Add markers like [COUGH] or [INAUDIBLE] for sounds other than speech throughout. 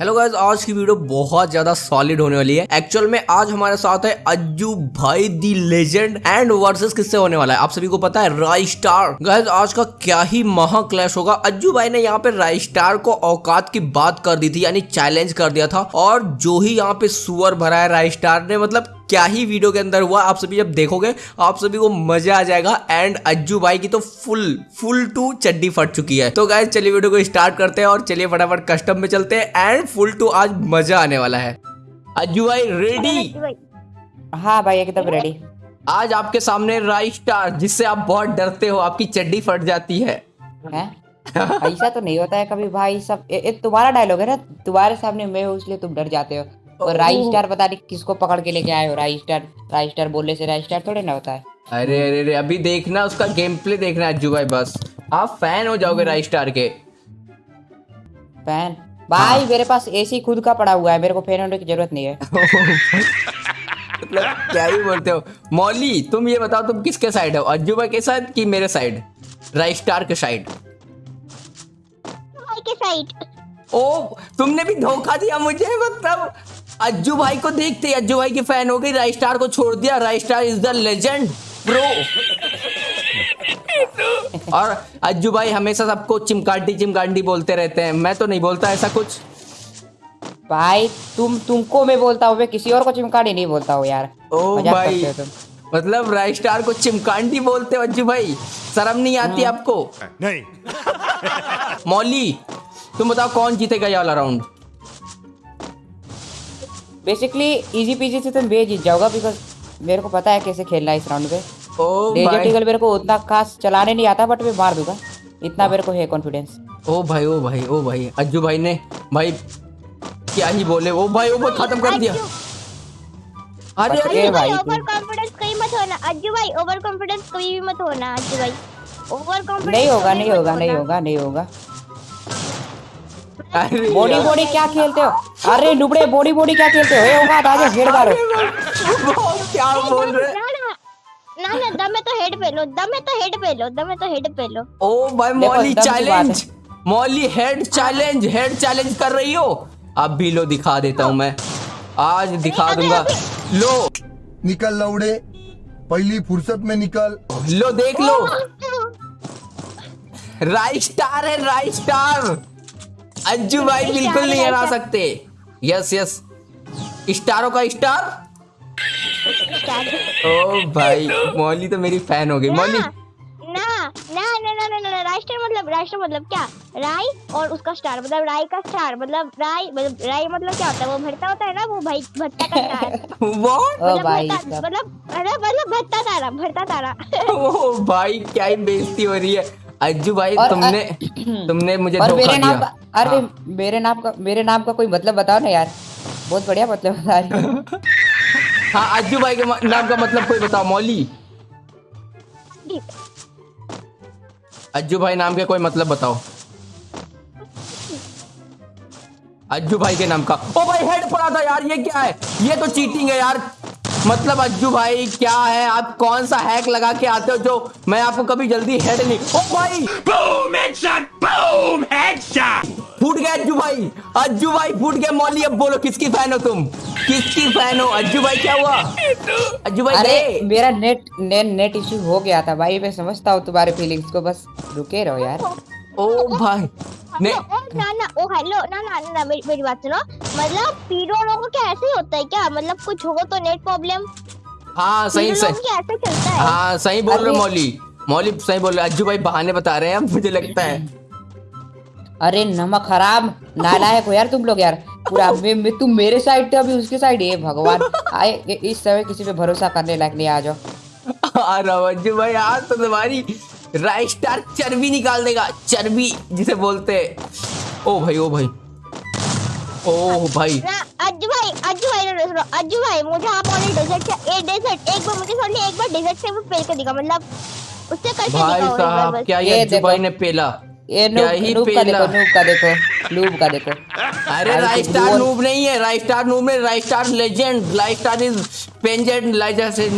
Hello guys आज की video बहुत ज़्यादा सॉलिड होने वाली है। एक्चुअल में आज हमारे साथ है अज्जू भाई दी लेजेंड एंड वर्सेस किससे होने वाला है? आप सभी को पता है राई स्टार गाइज़ आज का क्या ही महा क्लैश होगा। अज्जू भाई ने यहाँ पे राई स्टार को औकात की बात कर दी थी, यानी चैलेंज कर दिया था। और जो ही यहाँ पे सुअर भरा है राई स्टार ने मतलब क्या ही वीडियो के अंदर हुआ आप सभी जब देखोगे आप सभी को मज़ा आ जाएगा। एंड अज्जू भाई की तो फुल फुल टू चड्डी फट चुकी है। तो गाइस चलिए वीडियो को स्टार्ट करते हैं और चलिए फटाफट कस्टम में चलते हैं। एंड फुल टू आज मज़ा आने वाला है। अज्जू भाई रेडी हाँ भाई एकदम रेडी आज आपके सामने राई स्टार जिससे आप बहुत डरते हो आपकी चड्डी फट जाती है। हैं? ऐसा तो नहीं होता है कभी भाई सब तुम्हारा डायलॉग है ना? तुम्हारे सामने मैं हूँ इसलिए तुम डर जाते हो। और राई स्टार पता नहीं किसको पकड़ के लेके आए हो राई स्टार राई स्टार बोलने से राई स्टार थोड़े ना होता है। अरे अरे अरे अभी देखना उसका गेम प्ले देखना अज्जू भाई बस। आप फ़ैन हो जाओगे राई स्टार के। फ़ैन भाई मेरे पास एसी खुद का पड़ा हुआ है मेरे को फ़ैन होने की ज़रूरत नहीं है। [LAUGHS] मतलब क्या ही बोलते हो। मौली तुम ये बताओ तुम किसके साइड हो? अज्जू भाई के साइड कि मेरे साइड राई स्टार के साइड के साइड ओ तुमने भी धोखा दिया मुझे मतलब। अज्जू भाई को देखते ही अज्जू भाई की फ़ैन हो गई राई स्टार को छोड़ दिया right star is the legend pro. और अज्जू भाई हमेशा सबको चिमकांडी चिमकांडी बोलते रहते हैं। मैं तो नहीं बोलता ऐसा कुछ। भाई तुम तुमको मैं बोलता हूँ मैं किसी और को चिमकांडी नहीं बोलता हूँ यार। ओ भाई हो मतलब राई स्टार को चिमकांडी बोलते हो अज्जू भाई? शर्म नहीं आती आपको? नहीं। मौली तुम बताओ कौन जीतेगा ये वाला राउंड बेसिकली इजी पीजी से तुम बे जीत जाओगा बिकॉज़ मेरे को पता है कैसे खेलना है इस राउंड पे। डेजर्ट ईगल मेरे को उतना खास चलाने नहीं आता बट मैं मार दूँगा। इतना मेरे को है कॉन्फिडेंस ओ भाई ओ भाई ओ भाई। अज्जू भाई ने भाई क्या ही बोले? ओ भाई ओ भाई खत्म कर दिया। अरे अरे भाई भाई ओवर कॉन्फिडेंस कहीं मत होना। अज्जू भाई ओवर कॉन्फिडेंस कभी भी मत होना अज्जू भाई। ओवर कॉन्फिडेंस नहीं होगा नहीं होगा नहीं होगा नहीं होगा। बॉडी। बॉडी क्या खेलते हो? अरे नुबड़े बॉडी बॉडी क्या खेलते हो? होगा आ हेड मारो क्या बोल रहे ना ना ना ना तो हेड पे लो दम में तो हेड पे लो दम में तो हेड पे लो ओ भाई मौली दम challenge Mauli head challenge head challenge कर रही हो? अब भी लो दिखा देता हूँ मैं। आज दिखा दूँगा। लो। निकल लौड़े पहली फुर्सत में निकल। लो देख लो। राइट स्टार है राइट स्टार अज्जू भाई बिल्कुल नहीं हरा सकते। यस यस स्टारों का स्टार? ओ भाई मौली तो मेरी फ़ैन हो गई। मौली? मतलब राष्ट्र मतलब क्या? राय और उसका स्टार मतलब राय का स्टार मतलब राय मतलब राय मतलब क्या होता है? वो भरता होता है ना वो भाई भत्ता का स्टार [LAUGHS] वो? मतलब मतलब मतलब भत्ता तारा भरता तारा। [LAUGHS] ओ भाई क्या ही बेइज्जती हो रही है। अज्जू भाई तुमने तुमने मुझे धोखा दिया। अरे मेरे नाम का मेरे नाम का कोई मतलब बताओ ना यार। बहुत बढ़िया मतलब बता रही [LAUGHS] हाँ। अज्जू भाई के नाम का मतलब कोई बताओ मौली? अज्जू भाई नाम के कोई मतलब बताओ। अज्जू भाई के नाम का। ओ भाई हेड पड़ा था यार ये क्या है? ये तो चीटिंग है यार। मतलब अज्जू भाई क्या है? आप कौन सा हैक लगा के आते हो जो मैं आपको कभी जल्दी हेड नहीं ओ भाई! बूम हेडशॉट बूम हेडशॉट फूट गया अज्जू भाई। अज्जू भाई फूट गया। मौली अब बोलो किसकी फ़ैन हो तुम? किसकी फ़ैन हो? अज्जू भाई क्या हुआ? अज्जू भाई अरे मेरा नेट नेट नेट इशू हो गया था भाई। मैं समझता हूँ तुम्हारे फीलिंग्स को बस रुके रहो यार। ओ भाई ने ओ, ना ना ओ हेलो ना ना ना मेरी बात सुनो। मतलब पीरो लोगों को क्या ऐसे होता है क्या? मतलब कुछ हो तो नेट प्रॉब्लम। हाँ सही सही। को ऐसे चलता है। हाँ सही बोल रहे अरे- मौली। मौली सही बोल रहे अज्जू भाई बहाने बता रहे हैं मुझे लगता है। अरे नमक हराम। नालायक हो यार तुम लोग यार? पूरा [LAUGHS] मैं, मैं तुम मेरे साइड थे अभी उसके साइड है भगवान। आए इस समय किसी पे भरोसा करने लायक नहीं आ जाओ। अरे अज्जू भाई आज तो तुम्हारी राइट स्टार चर्बी निकाल देगा चर्बी जिसे बोलते हैं। ओ भाई ओ भाई। ओ भाई। अज्जू भाई अज्जू भाई ना सुनो अज्जू भाई मुझे आप ऑलरेडी डेजर्ट से ए डेजर्ट एक बार मुझे सॉरी एक बार डेजर्ट से वो पेल कर दिखा मतलब उससे करके भाई दिखाओ एक साहब क्या ये ये अज्जू भाई ने पेला? ये नूब का देखो नूब का देखो नूब का देखो। अरे राइट स्टार बोल- नूब नहीं है राइट स्टार नूब में right star legend right star is पेंजेंट लाइजर से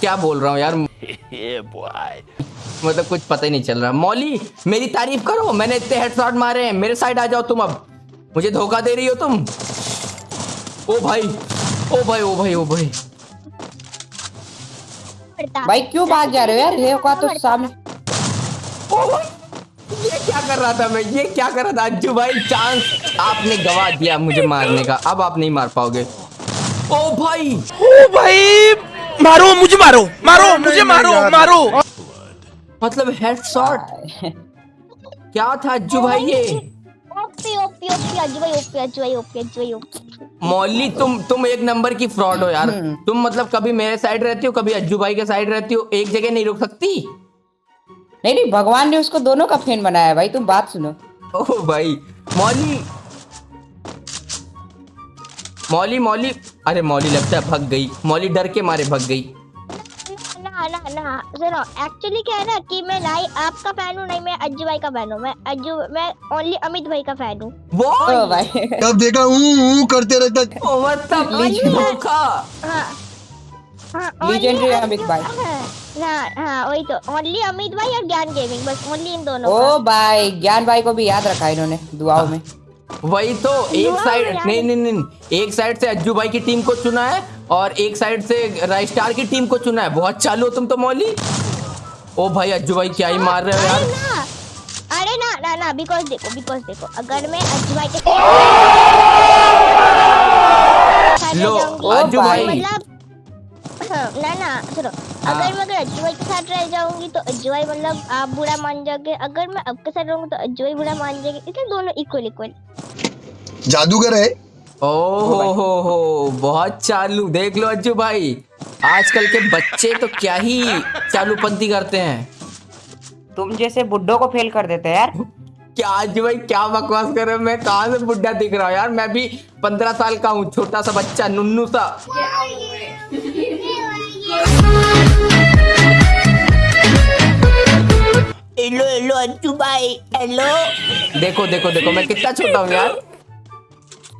क्या बोल रहा हूँ यार? [LAUGHS] मतलब कुछ पता ही नहीं चल रहा। मौली मेरी तारीफ़ करो मैंने इतने हेडशॉट मारे हैं मेरे साइड आ जाओ तुम अब। मुझे धोखा दे रही हो तुम। ओ भाई ओ भाई ओ भाई ओ भाई। भाई क्यों भाग जा रहे हो यार? ये का तो सामने ओ भाई ये क्या कर रहा था मैं? ये क्या कर रहा था? अज्जू भाई चांस आपने गवा दिया मुझे मारने का। अब आप नहीं मार पाओगे। ओ भाई। ओ भाई मारो मुझे मारो मारो मुझे मारो मारो। मतलब हेडशॉट [LAUGHS] क्या था अज्जू भाई ये? ओपी ओपी ओपी अज्जू भाई ओपी अज्जू भाई ओपी अज्जू भाई ओपी मौली तुम तुम एक नंबर की फ्रॉड हो यार। तुम मतलब कभी मेरे साइड रहती हो कभी अज्जू भाई के साइड रहती हो एक जगह नहीं रुक सकती? नहीं नहीं भगवान ने उसको दोनों का फ़ैन बनाया है भाई तुम बात सुनो। ओ भाई मौली। मौली मौली। अरे मौली लगता है भग गई। मौली डर के मारे भग गई। ना ना ना सुनो एक्चुअली क्या है ना कि मैं नहीं आपका फ़ैन हूँ नहीं मैं अज्जू भाई का फ़ैन हूँ। मैं अज्जू मैं ओनली अमित भाई का फ़ैन हूँ। वो? भाई। तब देखा ऊ करते रहता ओ, मतलब धोखा हाँ हाँ Legendary अमित भाई। हाँ। हाँ हाँ वही तो ओनली अमित भाई और ज्ञान गेमिंग बस ओनली इन दोनों ओ भाई ज्ञान भाई को भी याद रखा इन्होंने दुआओं में। वही तो एक साइड नहीं नहीं नहीं एक साइड से अज्जू भाई की टीम को चुना है और एक साइड से राइस स्टार की टीम को चुना है। बहुत चालू हो तुम तो मौली। ओ भाई अज्जू भाई क्या ही मार रहे हो अरे यार ना अरे ना ना ना बिकॉज़ देखो बिकॉज़ देखो अगर मैं अज्जू भाई के लो, अज्जू भाई। मतलब हाँ, ना ना सुनो अगर मैं अगर अज्जू भाई के साथ रह जाऊँगी तो अज्जू भाई मतलब आप बुरा मान जाओगे। अगर मैं आपके साथ रहूँगी तो अज्जू भाई बुरा मान जाएँगे। इसलिए दोनों इक्वल इक्वल जादूगर है। ओ हो हो हो बहुत चालू देख लो अज्जू भाई। आजकल के बच्चे तो क्या ही चालूपंथी करते हैं। तुम जैसे बुड्ढों को फेल कर देते हैं यार। क्या अज्जू भाई क्या बकवास कर रहे हो? मैं कहाँ से बुढ़ा दिख रहा हूँ यार? मैं भी पंद्रह साल का हूँ छोटा सा बच्चा नुन्नू सा। हेलो हेलो अज्जू भाई हेलो देखो देखो देखो मैं कितना छोटा हूँ यार।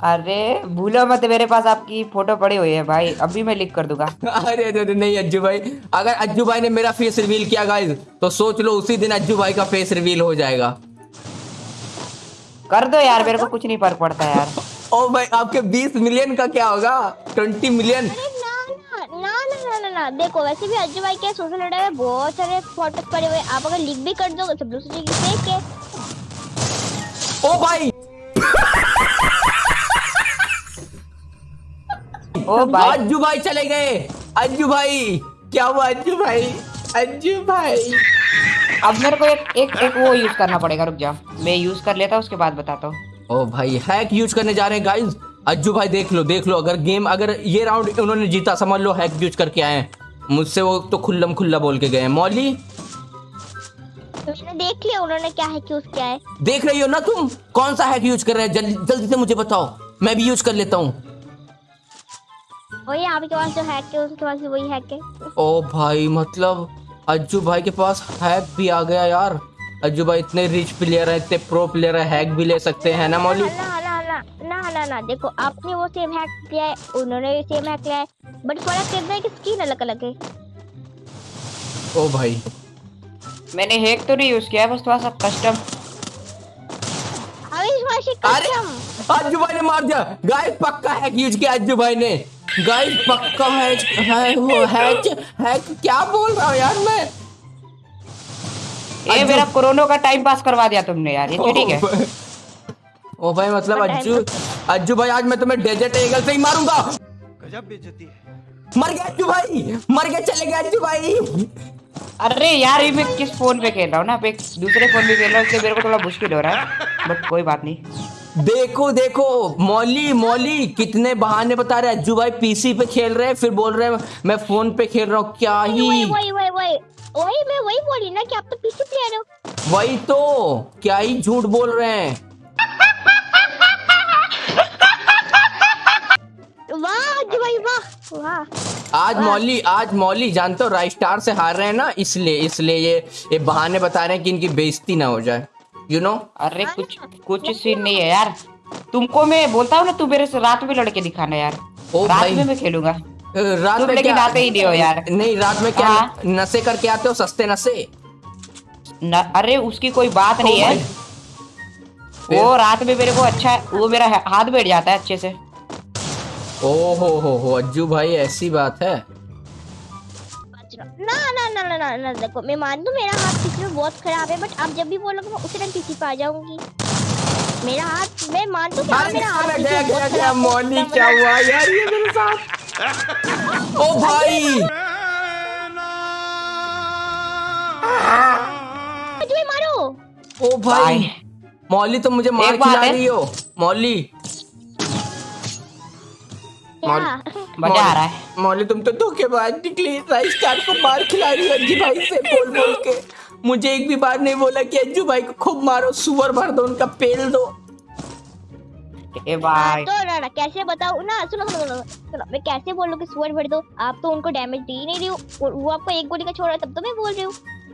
अरे भूलो मत मेरे पास आपकी फ़ोटो पड़ी हुई है भाई। अभी मैं लिख कर दूँगा। अरे अरे नहीं अज्जू भाई। अगर अज्जू भाई ने मेरा फेस रिवील किया गाइस तो सोच लो उसी दिन अज्जू भाई का फेस रिवील हो जाएगा। कर दो यार मेरे को कुछ नहीं फ़र्क पड़ता यार। ओ भाई आपके 20 मिलियन का क्या होगा? 20 मिलियन ना ना ना ना ना ना ना। देखो वैसे भी अज्जू भाई के सोशल मीडिया में बहुत सारे फ़ोटोज़ पड़े हुए आप अगर लिख भी कर दो सब लोग सोचेंगे फेक है? ओ भाई! ओ भाई। अज्जू भाई चले गए। अज्जू भाई क्या हुआ अज्जू भाई? अज्जू भाई। अब मेरे को एक एक एक वो यूज़ करना पड़ेगा रुक जाओ मैं यूज़ कर लेता उसके बाद बताता हूँ। ओ भाई हैक यूज़ करने जा रहे हैं गाइस अज्जू भाई देख लो देख लो अगर गेम अगर ये राउंड उन्होंने जीता समझ लो हैक यूज़ करके आए हैं। मुझसे वो तो खुल्लम खुल्ला बोल के गए हैं। मौली? मैंने देख लिया उन्होंने क्या है यूज़ किया है? देख रही हो ना तुम? कौन सा हैक यूज़ कर रहे हैं? जल्दी जल्दी से मुझे बताओ। मैं भी यूज़ कर लेता हूँ। वही आपके पास जो हैक है उसके पास भी वही हैक है ओ भाई मतलब अज्जू भाई के पास हैक भी आ गया यार। अज्जू भाई इतने रिच प्लेयर है इतने प्रो प्लेयर है हैक भी ले सकते हैं ना मौली? ना ना ना ना ना ना देखो आपने वो सेम हैक किया है उन्होंने भी सेम हैक किया है बट फ़र्क इतना है कि स्किन अलग अलग है? ओ भाई। मैंने हैक तो नहीं यूज़ किया है बस थोड़ा सा कस्टम अविश्वासी अरे! कस्टम अज्जू भाई ने मार दिया। गाइस पक्का हैक यूज़ किया अज्जू भाई ने। गाइस पक्का हैक है वो हैक हैक क्या बोल रहा हूँ यार मैं? ये मेरा कोरोना का टाइम पास करवा दिया तुमने यार ये ठीक है। [LAUGHS] ओ भाई मतलब अज्जू अज्जू भाई आज मैं तुम्हें डेजर्ट एगल से ही मारूँगा। गजब बेइज्जती है। मर गया अज्जू भाई मर गया चले गए अज्जू भाई। अरे यार ये मैं किस फ़ोन पे खेल रहा हूँ ना? एक दूसरे फ़ोन पे खेल रहा हूँ इसलिए मेरे को थोड़ा मुश्किल हो रहा है बट कोई बात नहीं। देखो देखो मौली मौली कितने बहाने बता रहे अज्जू भाई पीसी पे खेल रहे हैं फिर बोल रहे हैं मैं फ़ोन पे खेल रहा हूँ क्या ही? वही वही वही वही मैं वही बोली ना कि आप तो पीछे प्लेयर हो। वही तो क्या ही झूठ बोल रहे हैं। वाह वाह वाह। आज मौली आज मौली जानते हो राइस स्टार से हार रहे हैं ना इसलिए इसलिए ये ये बहाने बता रहे हैं कि इनकी बेइज्जती ना हो जाए। यू नो अरे कुछ कुछ सीन नहीं है यार। तुमको मैं बोलता हूँ ना तू मेरे से रात में लड़के दिखाना यार। ओ रात में मैं खेलूँगा। रात तुम में लेकिन आते ही नहीं हो यार। नहीं रात में क्या हाँ। नशे करके आते हो? सस्ते नशे? न, अरे उसकी कोई बात नहीं है। वो रात में मेरे को अच्छा है वो मेरा हाथ बैठ जाता है अच्छे से। ओ हो हो हो अज्जू भाई ऐसी बात है? ना ना ना ना ना ना देखो मैं मान दूँ मेरा हाथ किसी बहुत खराब है बट आप जब भी बोलोगे मैं उसी टाइम पीछे पे आ जाऊँगी मेरा हाथ मैं मान दूँ कि हाँ, मेरा हाथ किसी में बहुत खराब है, मौली क्या हुआ यार ये मेरे साथ ओ भाई मारो ओ भाई। मौली तो मुझे मार खिला रही हो मौली क्या मज़ा आ रहा है। मौली तुम तो धोखेबाज निकली राइस स्टार को मार खिला रही हो अज्जू भाई से बोल बोल के। मुझे एक भी बार नहीं बोला कि अज्जू भाई को खूब मारो सुअर भर दो उनका पेल दो। ए भाई। तो ना ना कैसे बताओ ना सुनो सुनो सुनो सुनो मैं कैसे बोलूँ कि सुअर भर दो? आप तो उनको डैमेज दे ही नहीं रही हो वो वो आपको एक गोली का छोड़ छोड़ा तब तो मैं बोल रही हूँ।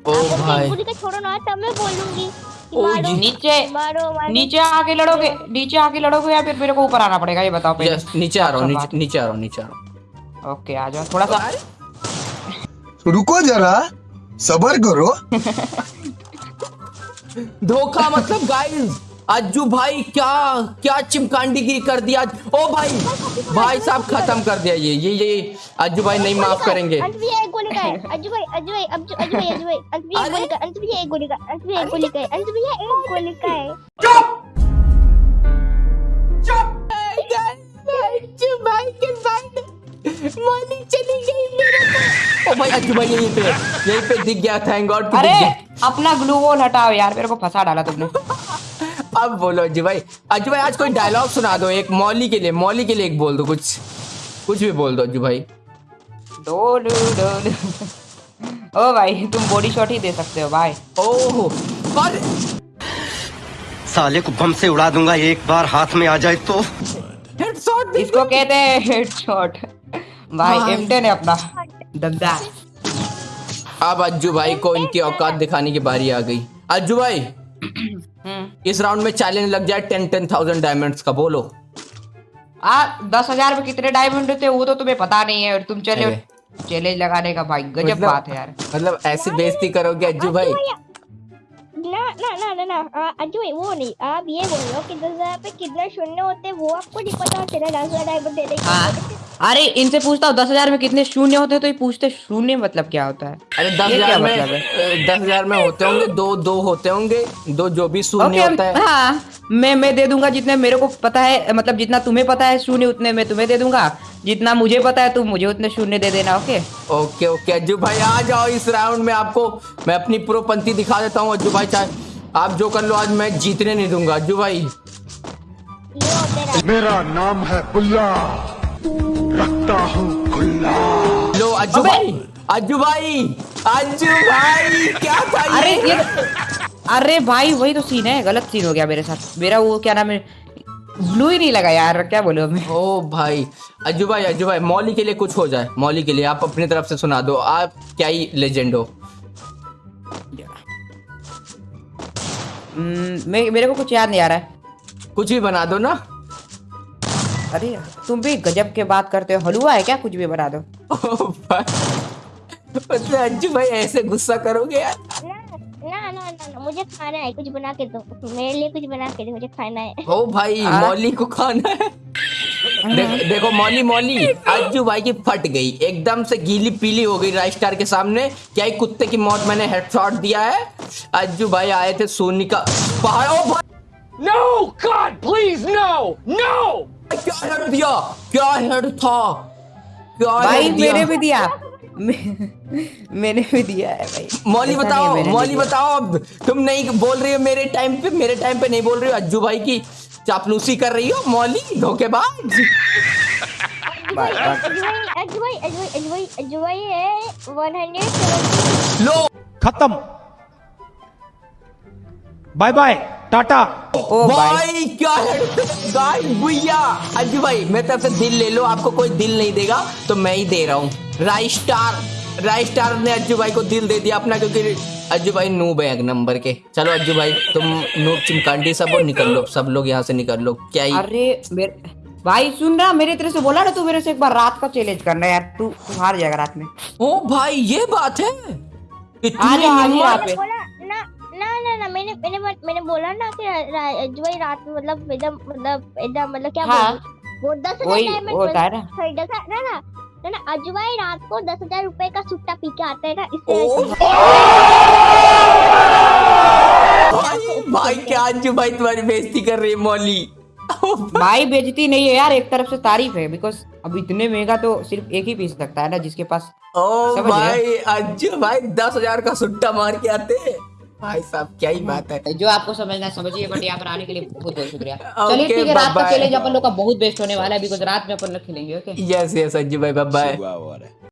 ओ भाई। का छोड़ो ना तब मैं बोलूँगी ओ जी। नीचे मारो मारो। नीचे आके लड़ोगे नीचे आके लड़ोगे या फिर मेरे को ऊपर आना पड़ेगा ये बताओ पहले। नीचे आ रहा हूँ अच्छा नीचे नीचे आ रहा हूँ नीचे आ रहा हूँ। ओके आ जाओ थोड़ा सा। रुको जरा सबर करो। [LAUGHS] धोखा मतलब गाइस अज्जू भाई क्या क्या चिमकांडीगिरी कर दिया ओ भाई भाई साहब खत्म कर दिया ये ये ये अज्जू भाई नहीं माफ़ करेंगे अंत भी एक गोली का है अज्जू भाई अज्जू भाई अज्जू अज्जू भाई अज्जू भाई अंत भी एक गोली का अंत भी एक गोली का अंत भी एक गोली का है अंत भी एक गोली का है अज्जू भाई के साथ मौली चली गई मेरे को ओ भाई अज्जू भाई यहीं पे यहीं पे दिख गया थैंक गॉड अरे अपना ग्लू वॉल हटाओ यार मेरे को फंसा डाला तुमने अब बोलो अज्जू भाई अज्जू भाई आज कोई डायलॉग सुना दो एक मौली के लिए मौली के लिए एक बोल दो कुछ। कुछ भी बोल दो अज्जू भाई। डोलू डोलू ओ भाई तुम बॉडी शॉट ही दे सकते हो भाई ओहो और साले को बम से उड़ा दूँगा एक बार हाथ में आ जाए तो। हेडशॉट इसको कहते हैं हेडशॉट भाई भाई। एम10 है अपना। दबदा अब अज्जू भाई को इनकी औकात दिखाने की बारी आ गई। अज्जू भाई इस राउंड में चैलेंज लग जाए टेन टेन थाउज़ेंड डायमंड्स का बोलो। आ दस हज़ार में कितने डायमंड होते हैं वो तो तुम्हें पता नहीं है और तुम चले चैलेंज लगाने का भाई गजब मतलब- बात है यार। मतलब ऐसी बेइज्जती करोगे अज्जू भाई? ना ना ना ना ना आ, अज्जू भाई वो नहीं आप ये बोल रहे हो कि दस हज़ार पे कितने शून्य होते हैं वो आपको नहीं पता चला दस हज़ार दे देंगे हाँ। अरे इनसे पूछता हूँ दस हज़ार में कितने शून्य होते हैं तो ये पूछते शून्य मतलब क्या होता है? अरे दस हज़ार में मतलब है? दस हज़ार में होते होंगे दो दो होते होंगे दो जो भी शून्य होता है। हाँ। मैं मैं दे दूँगा जितने मेरे को पता है मतलब जितना तुम्हें पता है शून्य उतने मैं तुम्हें दे दूँगा। जितना मुझे पता है तुम मुझे उतने शून्य दे देना ओके ओके ओके अज्जू भाई आ जाओ इस राउंड में आपको। मैं अपनी प्रोपंथी दिखा देता हूँ अज्जू भाई चाहे आप जो कर लो आज मैं जीतने नहीं दूँगा। अज्जू भाई। मेरा नाम है बुल्ला। रखता हूँ खुल्ला। लो अज्जू भाई अज्जू भाई अज्जू भाई क्या था ये? अरे ये अरे भाई वही तो सीन है। गलत सीन हो गया मेरे साथ। मेरा वो क्या नाम है? ब्लू ही नहीं लगा यार क्या बोलो मैं ओ भाई अज्जू भाई अज्जू भाई मौली के लिए कुछ हो जाए। मौली के लिए आप अपनी तरफ़ से सुना दो। आप क्या ही लेजेंड हो। हम्म, मैं मेरे को कुछ याद नहीं आ रहा है। कुछ भी बना दो ना। अरे तुम भी गजब के बात करते हो। हलवा है क्या? कुछ भी बना दो। ओ भाई मतलब भाई ऐसे गुस्सा करोगे यार? ना ना ना ना ना मुझे खाना है कुछ बना के दो। मेरे लिए कुछ बना के दो मुझे खाना है। ओ भाई मौली को खाना है। दे, देखो मौली मौली अज्जू भाई की फट गई। एकदम से गीली पीली हो गई राइस स्टार के सामने। क्या ही कुत्ते की मौत मैंने हेडशॉट दिया है। अज्जू भाई आए थे सोनी का पहाड़। ओ भाई! No! God, please, no! No! क्या हेड दिया? क्या हेड था? क्या भाई मैंने भी दिया। [LAUGHS] मैंने भी दिया है भाई। मौली बताओ मौली बताओ अब तुम नहीं बोल रही हो मेरे टाइम पे मेरे टाइम पे नहीं बोल रही हो अज्जू भाई की चापलूसी कर रही हो मौली धोखेबाज? बस, बस। अजवाई अजवाई अजवाई अजवाई अजवाई है 170 लो। खत्म। Bye bye Tata. ओ भाई भाई क्या है? गाइस भैया। अज्जू भाई मैं तरफ़ से दिल ले लो आपको कोई दिल नहीं देगा तो मैं ही दे रहा हूँ। राई स्टार राई स्टार ने अज्जू भाई को दिल दे दिया अपना क्योंकि अज्जू भाई नूब है एक नंबर के। चलो अज्जू भाई तुम नूब चिमकांडी सब और निकल लो सब लोग यहाँ से निकल लो। क्या ही अरे मेरे भाई सुन रहा मेरे तेरे से बोला ना तू मेरे से एक बार रात का चैलेंज करना यार तू तू हार जाएगा रात में। ओ भाई ये बात है। आ जा, आ जा हिम्मत? रात में ना ना ना मैंने मैंने मैंने बोला ना कि रा- भाई रात में मतलब एकदम मतलब एकदम मतलब क्या हाँ। वो दस हज़ार वही वो होता है ना ना ना ना ना अज्जू रात को दस हज़ार रुपए का सुट्टा पी के आते हैं ना इससे भाई भाई क्या अंजू भाई तुम्हारी बेइज्जती कर रही है मौली? भाई। बेइज्जती नहीं है यार एक तरफ़ से तारीफ़ है बिकॉज़ अब इतने महँगा तो सिर्फ़ एक ही पी सकता है ना जिसके पास ओ भाई अंजू भाई दस हज़ार का सुट्टा मार के आते हैं। भाई साहब क्या ही बात है। जो आपको समझना है समझिए बट यहाँ पर आने के लिए बहुत बहुत शुक्रिया। चलिए ठीक है रात का. चैलेंज अपन लोग का बहुत बेस्ट होने वाला है बिकॉज़ रात में अपन लोग खेलेंगे ओके यस यस अज्जू भाई बाय बाय